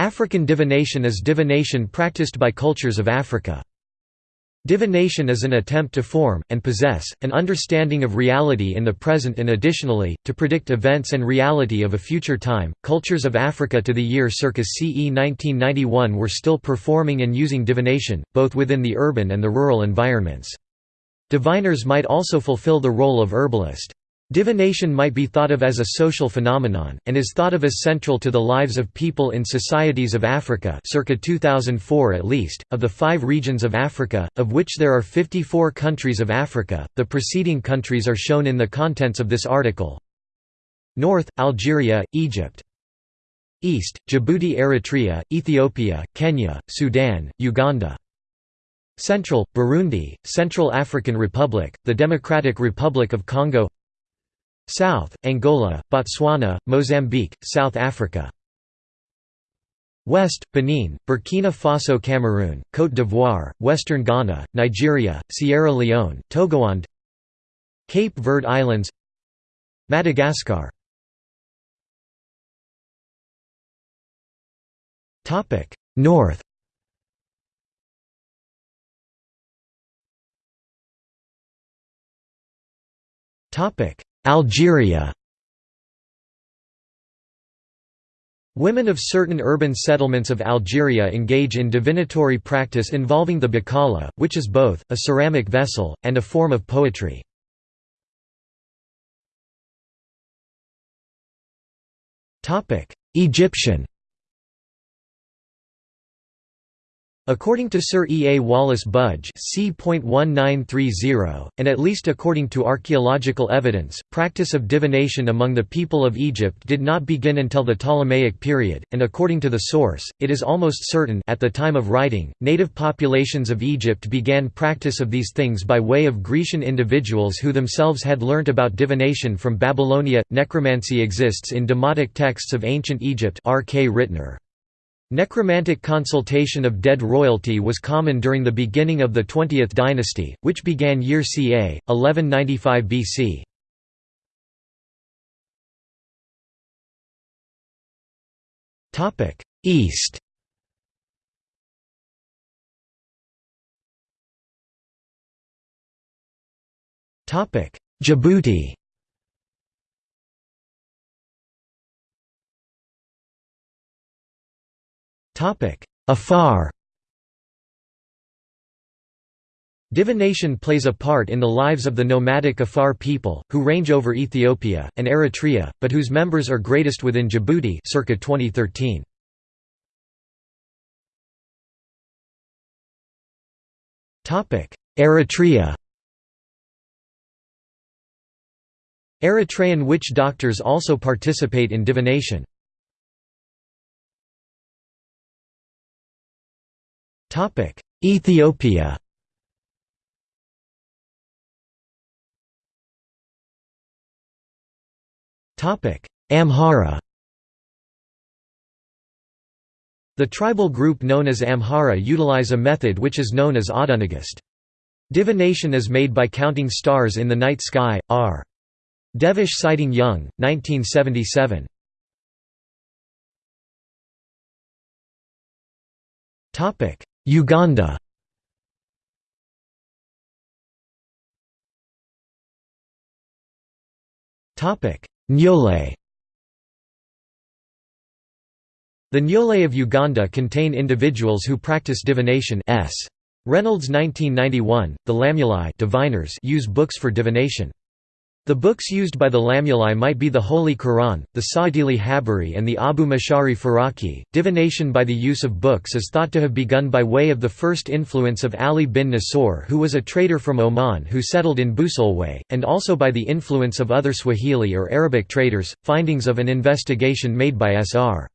African divination is divination practiced by cultures of Africa. Divination is an attempt to form, and possess, an understanding of reality in the present and additionally, to predict events and reality of a future time. Cultures of Africa to the year circa CE 1991 were still performing and using divination, both within the urban and the rural environments. Diviners might also fulfill the role of herbalist. Divination might be thought of as a social phenomenon, and is thought of as central to the lives of people in societies of Africa circa 2004 at least, of the five regions of Africa, of which there are 54 countries of Africa, the preceding countries are shown in the contents of this article. North, Algeria, Egypt. East, Djibouti Eritrea, Ethiopia, Kenya, Sudan, Uganda. Central, Burundi, Central African Republic, the Democratic Republic of Congo South, Angola, Botswana, Mozambique, South Africa. West, Benin, Burkina Faso Cameroon, Côte d'Ivoire, Western Ghana, Nigeria, Sierra Leone, Togoland. Cape Verde Islands. Madagascar. North. Topic Algeria Women of certain urban settlements of Algeria engage in divinatory practice involving the bakala, which is both, a ceramic vessel, and a form of poetry. Egyptian According to Sir E. A. Wallis Budge c.1930, and at least according to archaeological evidence, practice of divination among the people of Egypt did not begin until the Ptolemaic period, and according to the source, it is almost certain at the time of writing, native populations of Egypt began practice of these things by way of Grecian individuals who themselves had learnt about divination from Babylonia. Necromancy exists in demotic texts of ancient Egypt R. K. Ritner. Necromantic consultation of dead royalty was common during the beginning of the 20th dynasty, which began year ca. 1195 BC. East Djibouti Afar Divination plays a part in the lives of the nomadic Afar people, who range over Ethiopia, and Eritrea, but whose members are greatest within Djibouti circa 2013. Eritrea Eritrean witch doctors also participate in divination. Ethiopia Topic: Amhara The tribal group known as Amhara utilize a method which is known as Adunagast. Divination is made by counting stars in the night sky, r. Devisch citing Young, 1977. Uganda Nyole The Nyole of Uganda contain individuals who practice divination s. Reynolds 1991, the Lamuli diviners use books for divination. The books used by the Lamuli might be the Holy Quran, the Sa'dili Habari and the Abu Mashari Faraki. Divination by the use of books is thought to have begun by way of the first influence of Ali bin Nasor who was a trader from Oman who settled in Busolwe, and also by the influence of other Swahili or Arabic traders. Findings of an investigation made by S.R.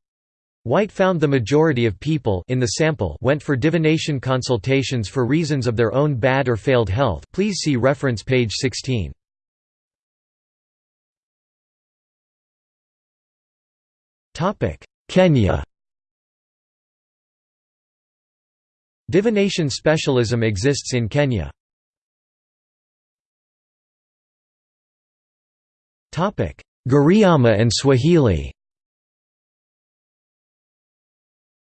Whyte found the majority of people in the sample went for divination consultations for reasons of their own bad or failed health please see reference page 16. Kenya Divination specialism exists in Kenya. Giriama and Swahili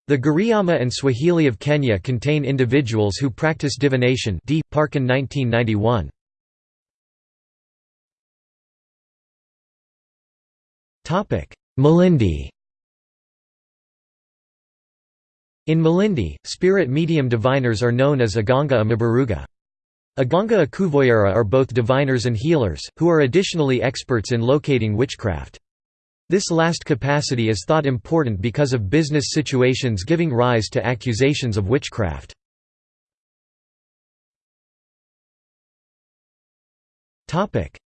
The Giriama and Swahili of Kenya contain individuals who practice divination D. Parkin 1991. Malindi In Malindi, spirit medium diviners are known as Aganga Amabaruga. Aganga Akuvoyera are both diviners and healers, who are additionally experts in locating witchcraft. This last capacity is thought important because of business situations giving rise to accusations of witchcraft.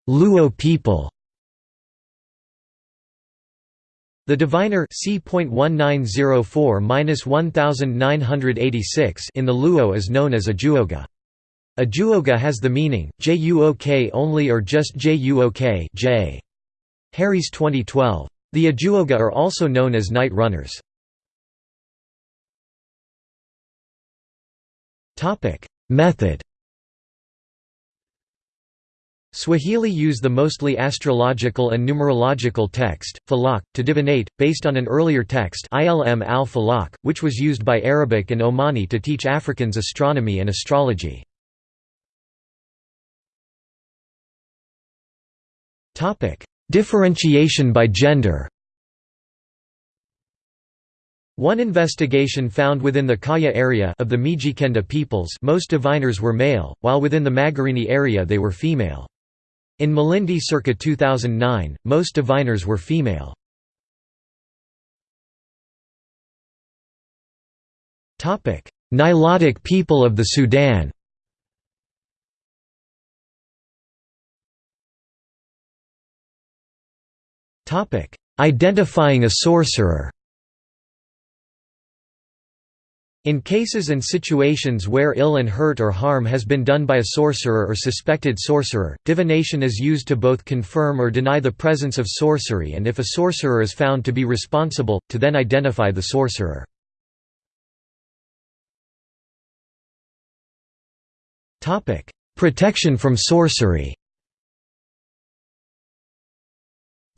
Luo people The diviner C.1904-1986 in the Luo is known as a juoga. A juoga has the meaning, Juok only or just Juok J. Harry's 2012. The Ajuoga are also known as night runners. Method Swahili use the mostly astrological and numerological text, falak, to divinate, based on an earlier text Ilm al falak, which was used by Arabic and Omani to teach Africans astronomy and astrology. Differentiation by gender one investigation found within the Kaya area of the Mijikenda peoples most diviners were male, while within the Magarini area they were female. In Malindi circa 2009, most diviners were female. Nilotic people of the Sudan Identifying a sorcerer in cases and situations where ill and hurt or harm has been done by a sorcerer or suspected sorcerer, divination is used to both confirm or deny the presence of sorcery and if a sorcerer is found to be responsible, to then identify the sorcerer. Protection from sorcery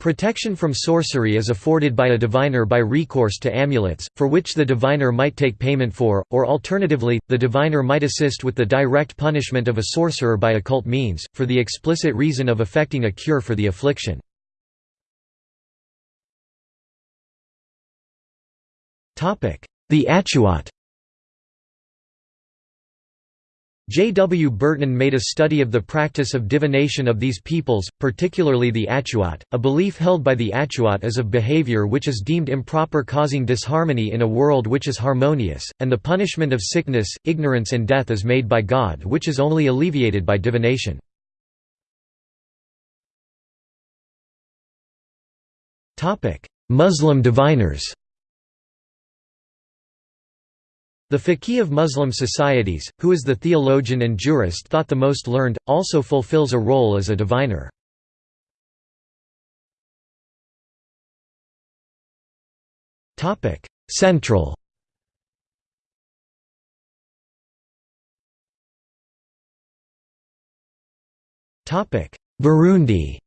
Protection from sorcery is afforded by a diviner by recourse to amulets, for which the diviner might take payment for, or alternatively, the diviner might assist with the direct punishment of a sorcerer by occult means, for the explicit reason of effecting a cure for the affliction. The Atuat J. W. Burton made a study of the practice of divination of these peoples, particularly the Atuat. A belief held by the Atuat is of behavior which is deemed improper causing disharmony in a world which is harmonious, and the punishment of sickness, ignorance and death is made by God which is only alleviated by divination. Muslim diviners the faqih of Muslim societies, who is the theologian and jurist thought the most learned, also fulfills a role as a diviner. Central Burundi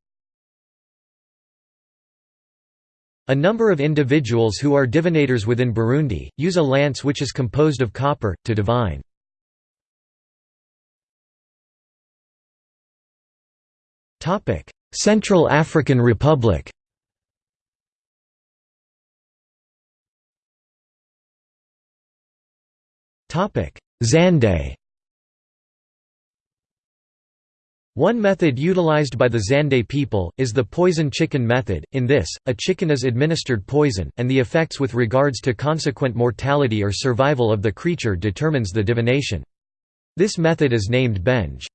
A number of individuals who are divinators within Burundi, use a lance which is composed of copper, to divine. Central African Republic Zande One method utilized by the Zande people, is the poison chicken method. In this, a chicken is administered poison, and the effects with regards to consequent mortality or survival of the creature determines the divination. This method is named Benge.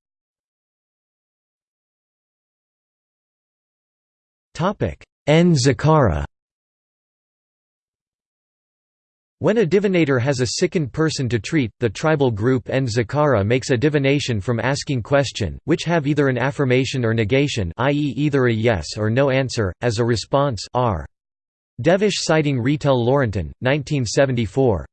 N. Zakara When a divinator has a sickened person to treat, the tribal group N. Zakara makes a divination from asking question, which have either an affirmation or negation i.e. either a yes or no answer, as a response r. Devisch citing Retel-Laurentin, 1974.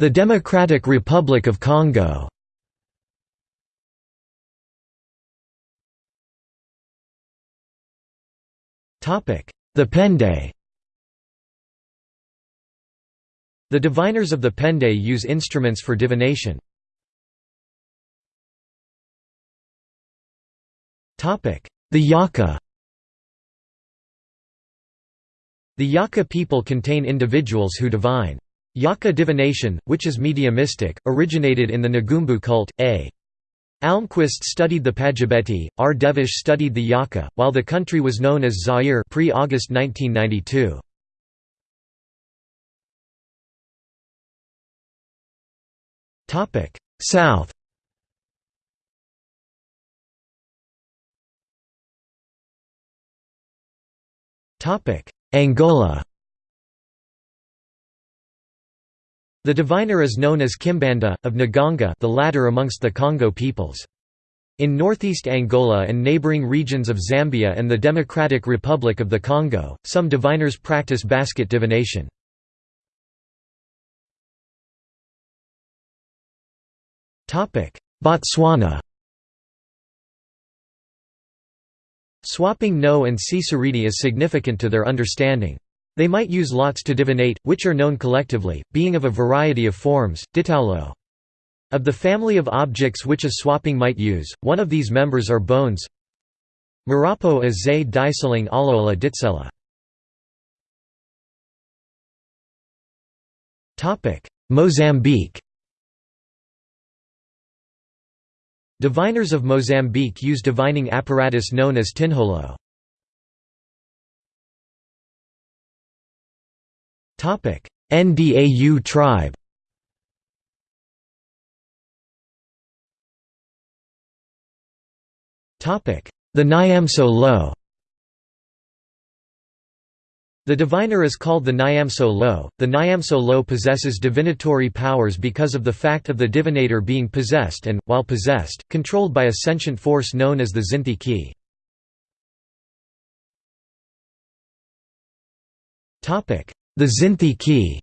The Democratic Republic of Congo The Pende The diviners of the Pende use instruments for divination. The Yaka The Yaka people contain individuals who divine. Yaka divination, which is mediumistic, originated in the Nagumbu cult. A. Almquist studied the Pajabeti, R. Devisch studied the Yaka, while the country was known as Zaire pre-August 1992. South Angola The diviner is known as Kimbanda, of Nganga the latter amongst the Congo peoples. In northeast Angola and neighboring regions of Zambia and the Democratic Republic of the Congo, some diviners practice basket divination. Botswana Swapping no and Ciceridi is significant to their understanding. They might use lots to divinate, which are known collectively, being of a variety of forms, ditaulo. Of the family of objects which a swapping might use, one of these members are bones Marapo a zay diseling aloala ditsela. Mozambique Diviners of Mozambique use divining apparatus known as tinholo. Ndau tribe. The Nyamso Lo. The diviner is called the Nyamso Lo. The Nyamso Lo possesses divinatory powers because of the fact of the divinator being possessed and, while possessed, controlled by a sentient force known as the Zinthi Ki. The Zinthi Ki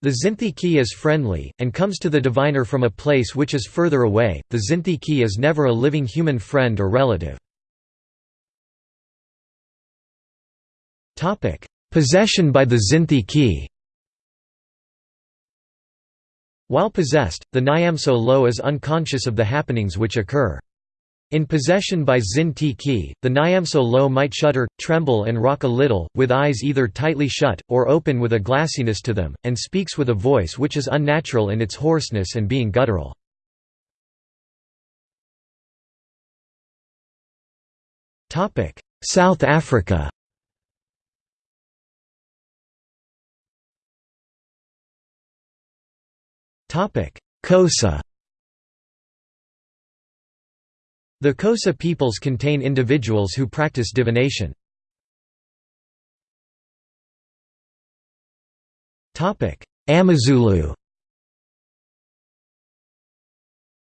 The Zinthi Ki is friendly, and comes to the diviner from a place which is further away. The Zinthi Ki is never a living human friend or relative. Possession by the Zinthi Ki While possessed, the Nyamso Lo is unconscious of the happenings which occur. In possession by Zin Ti Ki, the Nyamso Lo might shudder, tremble and rock a little, with eyes either tightly shut, or open with a glassiness to them, and speaks with a voice which is unnatural in its hoarseness and being guttural. South Africa Xhosa The Xhosa peoples contain individuals who practice divination. Amazulu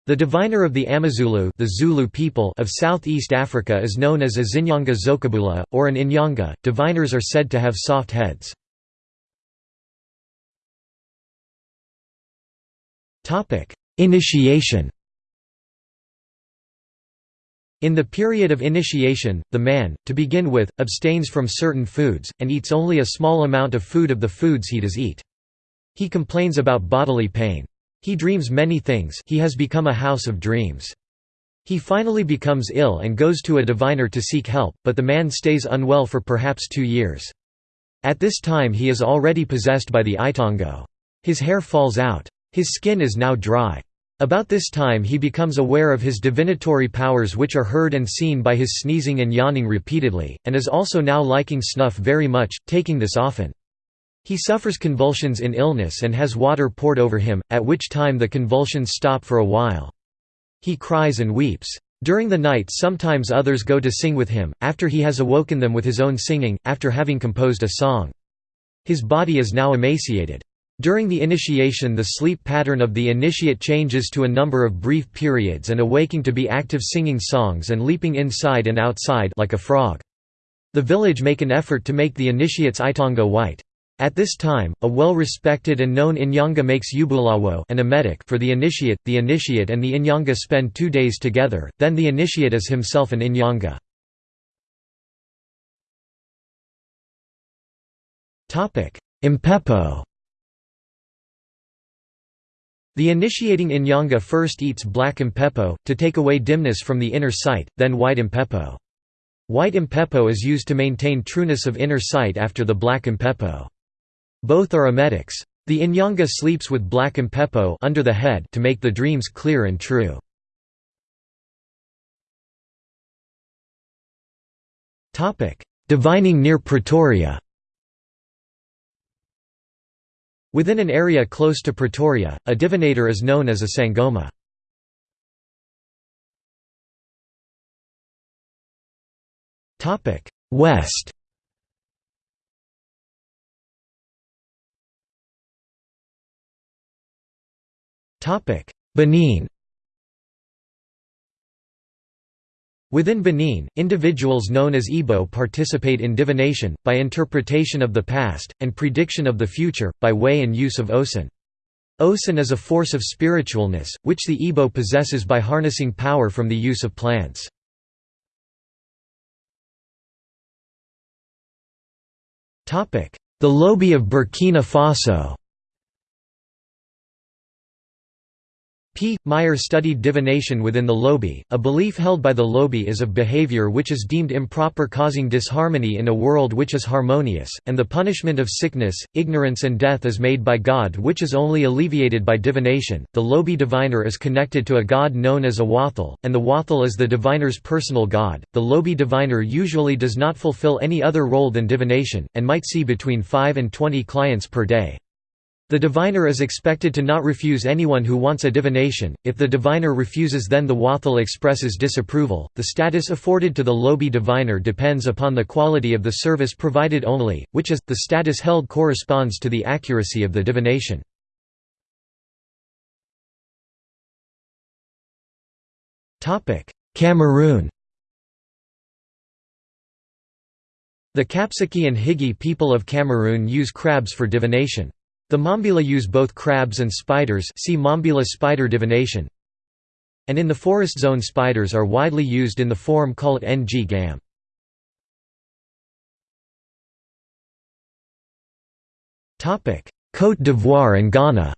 The diviner of the Amazulu the Zulu people of southeast Africa is known as a Zinyanga Zokabula, or an Inyanga. Diviners are said to have soft heads. Initiation in the period of initiation, the man, to begin with, abstains from certain foods, and eats only a small amount of food of the foods he does eat. He complains about bodily pain. He dreams many things he has become a house of dreams. He finally becomes ill and goes to a diviner to seek help, but the man stays unwell for perhaps two years. At this time he is already possessed by the Itongo. His hair falls out. His skin is now dry. About this time he becomes aware of his divinatory powers which are heard and seen by his sneezing and yawning repeatedly, and is also now liking snuff very much, taking this often. He suffers convulsions in illness and has water poured over him, at which time the convulsions stop for a while. He cries and weeps. During the night sometimes others go to sing with him, after he has awoken them with his own singing, after having composed a song. His body is now emaciated. During the initiation the sleep pattern of the initiate changes to a number of brief periods and awaking to be active singing songs and leaping inside and outside like a frog. The village make an effort to make the initiate's itonga white. At this time, a well-respected and known Inyanga makes ubulawo an emetic for the initiate, the initiate and the Inyanga spend two days together, then the initiate is himself an Inyanga. Impepo the initiating Inyanga first eats black impepo, to take away dimness from the inner sight, then white impepo. White impepo is used to maintain trueness of inner sight after the black impepo. Both are emetics. The Inyanga sleeps with black impepo under the head to make the dreams clear and true. Divining near Pretoria Within an area close to Pretoria, a divinator is known as a sangoma. West Benin Within Benin, individuals known as Igbo participate in divination, by interpretation of the past, and prediction of the future, by way and use of Osun. Osun is a force of spiritualness, which the Igbo possesses by harnessing power from the use of plants. The Lobi of Burkina Faso Meyer studied divination within the Lobi. A belief held by the Lobi is of behavior which is deemed improper, causing disharmony in a world which is harmonious, and the punishment of sickness, ignorance, and death is made by God, which is only alleviated by divination. The Lobi diviner is connected to a god known as a Wathel, and the Wathel is the diviner's personal god. The Lobi diviner usually does not fulfill any other role than divination, and might see between 5 and 20 clients per day. The diviner is expected to not refuse anyone who wants a divination. If the diviner refuses, then the Wathel expresses disapproval. The status afforded to the Lobi diviner depends upon the quality of the service provided only, which is, the status held corresponds to the accuracy of the divination. Cameroon The Kapsiki and Higi people of Cameroon use crabs for divination. The Mambila use both crabs and spiders see Mambila spider divination. And in the forest zone spiders are widely used in the form called ng gam. Côte d'Ivoire and Ghana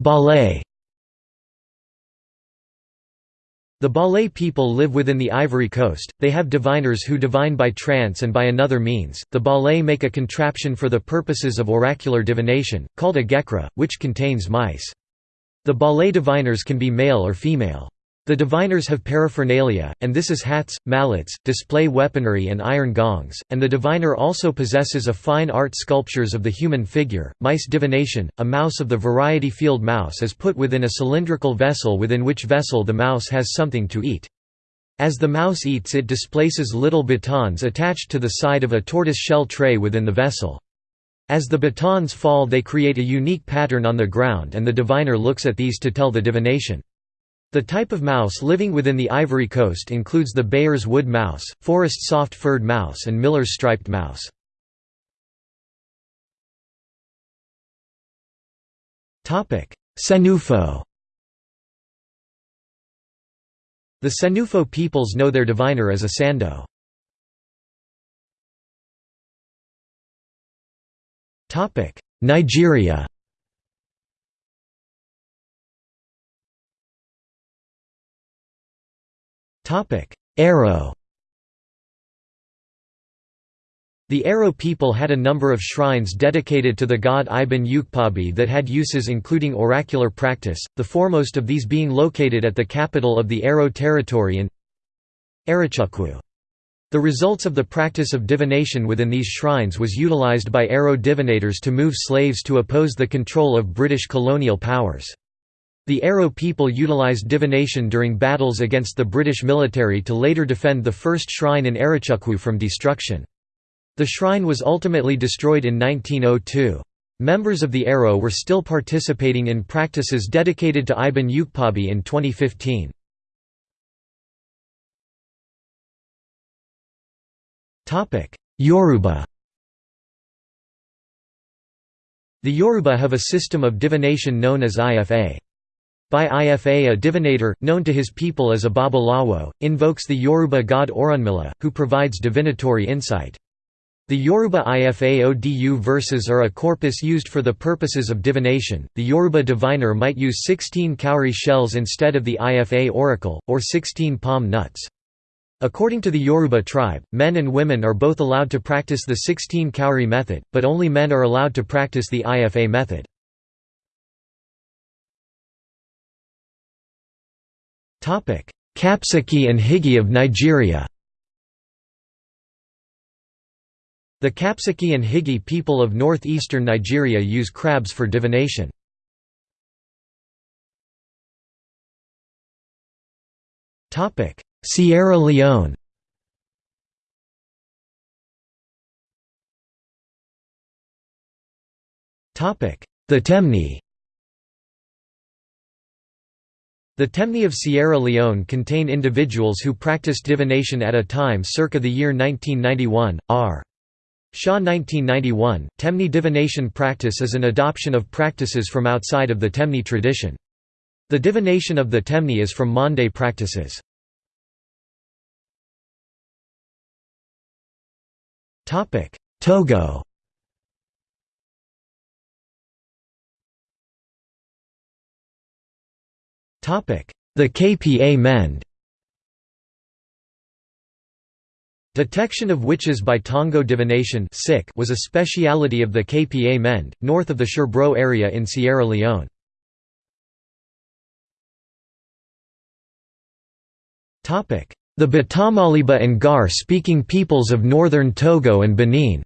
Ballet The Balé people live within the Ivory Coast, they have diviners who divine by trance and by another means. The Balé make a contraption for the purposes of oracular divination, called a gekra, which contains mice. The Balé diviners can be male or female. The diviners have paraphernalia, and this is hats, mallets, display weaponry and iron gongs, and the diviner also possesses a fine art sculptures of the human figure. Mice divination, a mouse of the variety field mouse is put within a cylindrical vessel within which vessel the mouse has something to eat. As the mouse eats it displaces little batons attached to the side of a tortoise shell tray within the vessel. As the batons fall they create a unique pattern on the ground and the diviner looks at these to tell the divination. The type of mouse living within the Ivory Coast includes the Baer's wood mouse, forest soft-furred mouse and Miller's striped mouse. Senufo The Senufo peoples know their diviner as a sando. Nigeria Aro The Aro people had a number of shrines dedicated to the god Ibini Ukpabi that had uses including oracular practice, the foremost of these being located at the capital of the Aro territory in Arochukwu. The results of the practice of divination within these shrines was utilized by Aro divinators to move slaves to oppose the control of British colonial powers. The Aro people utilized divination during battles against the British military to later defend the first shrine in Arochukwu from destruction. The shrine was ultimately destroyed in 1902. Members of the Aro were still participating in practices dedicated to Ibini Ukpabi in 2015. Yoruba The Yoruba have a system of divination known as IFA. By Ifa a divinator, known to his people as a Babalawo, invokes the Yoruba god Orunmila, who provides divinatory insight. The Yoruba Ifa verses are a corpus used for the purposes of divination. The Yoruba diviner might use 16 cowrie shells instead of the Ifa oracle, or 16 palm nuts. According to the Yoruba tribe, men and women are both allowed to practice the 16 cowrie method, but only men are allowed to practice the Ifa method. Kapsiki and Higi of Nigeria. The Kapsiki and Higi people of northeastern Nigeria use crabs for divination. Sierra Leone. The Temne The Temne of Sierra Leone contain individuals who practiced divination at a time circa the year 1991, r. Shaw 1991, Temne divination practice is an adoption of practices from outside of the Temne tradition. The divination of the Temne is from Mande practices. Togo The KPA Mende. Detection of witches by Tongo divination was a speciality of the KPA Mende, north of the Sherbro area in Sierra Leone. The Batamaliba and Gur-speaking peoples of northern Togo and Benin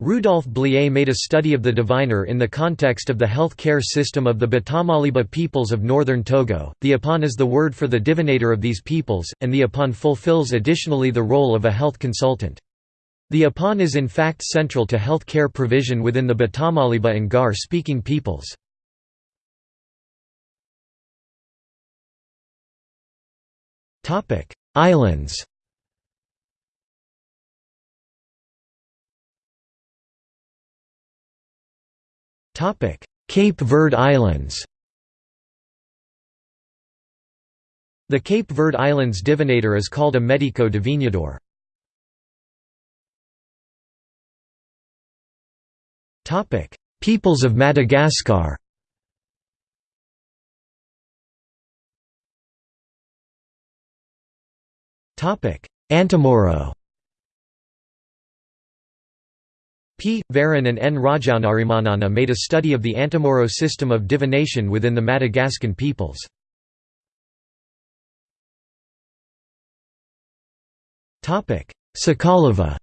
Rudolf Blier made a study of the diviner in the context of the health care system of the Batamaliba peoples of northern Togo. The Apan is the word for the divinator of these peoples, and the Apan fulfills additionally the role of a health consultant. The Apan is in fact central to health care provision within the Batamaliba and Gur speaking peoples. Islands Cape Verde Islands. The Cape Verde Islands divinator is called a medico divinador. Peoples of Madagascar. Antemoro P. Varan and N. Rajaonarimanana made a study of the Antemoro system of divination within the Madagascan peoples. Sakalava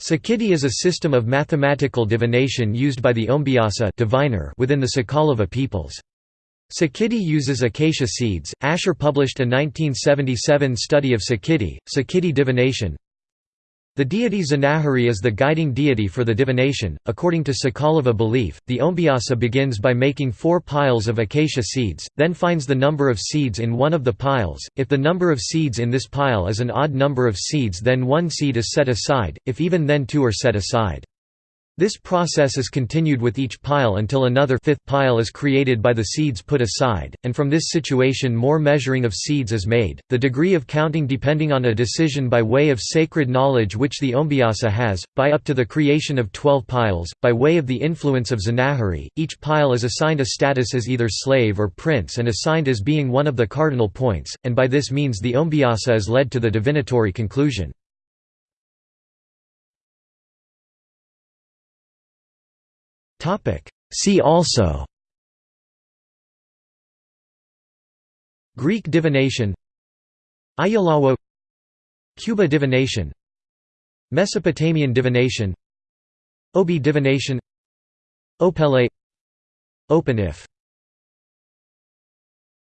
Sikidy is a system of mathematical divination used by the Ombiasa diviner within the Sakalava peoples. Sikidy uses acacia seeds. Asher published a 1977 study of Sikidy, Sikidy divination, the deity Zanahary is the guiding deity for the divination. According to Sakalava belief, the Ombiasa begins by making four piles of acacia seeds, then finds the number of seeds in one of the piles. If the number of seeds in this pile is an odd number of seeds, then one seed is set aside, if even then two are set aside. This process is continued with each pile until another fifth pile is created by the seeds put aside, and from this situation more measuring of seeds is made. The degree of counting depending on a decision by way of sacred knowledge which the Ombiasa has, by up to the creation of twelve piles, by way of the influence of Zanahary, each pile is assigned a status as either slave or prince and assigned as being one of the cardinal points, and by this means the Ombiasa is led to the divinatory conclusion. See also Greek divination Ayalawo Cuba divination Mesopotamian divination Obi divination Opele Openif